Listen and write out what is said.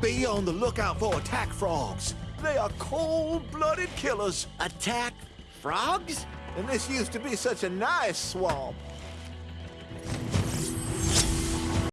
Be on the lookout for attack frogs. They are cold-blooded killers. Attack frogs? And this used to be such a nice swamp.